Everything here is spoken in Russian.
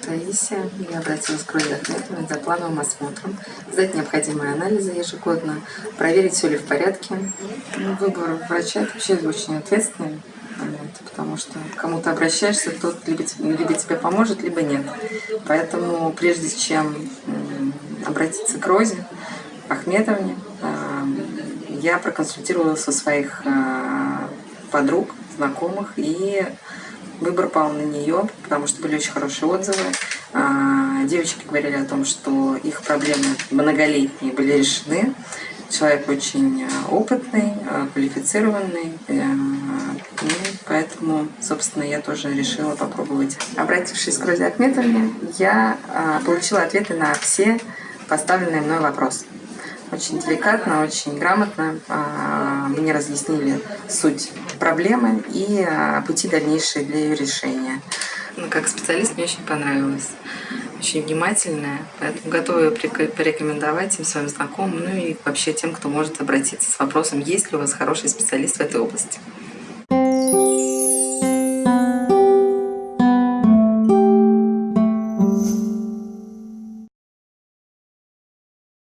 Таисия. Я обратилась к Ахметовой за плановым осмотром, сдать необходимые анализы ежегодно, проверить, все ли в порядке. Ну, выбор врача – это вообще очень ответственный момент, потому что кому-то обращаешься, тот либо, либо тебе поможет, либо нет. Поэтому прежде чем обратиться к Розе Ахметовне, а, я проконсультировалась со своих а, подруг, знакомых и Выбор пал на нее, потому что были очень хорошие отзывы. А, девочки говорили о том, что их проблемы многолетние были решены. Человек очень а, опытный, а, квалифицированный, э, и поэтому, собственно, я тоже решила попробовать. Обратившись к Розе Ахметовне, я получила ответы на все поставленные мной вопросы очень деликатно, очень грамотно а, мне разъяснили суть проблемы и а, пути дальнейшие для ее решения. Ну, как специалист мне очень понравилось. Очень внимательная, поэтому готова порекомендовать всем своим знакомым, ну и вообще тем, кто может обратиться с вопросом, есть ли у вас хороший специалист в этой области.